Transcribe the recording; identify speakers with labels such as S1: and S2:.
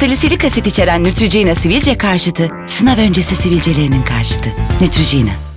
S1: Salisilik asit içeren Neutrogena sivilce karşıtı, sınav öncesi sivilcelerinin karşıtı. Neutrogena.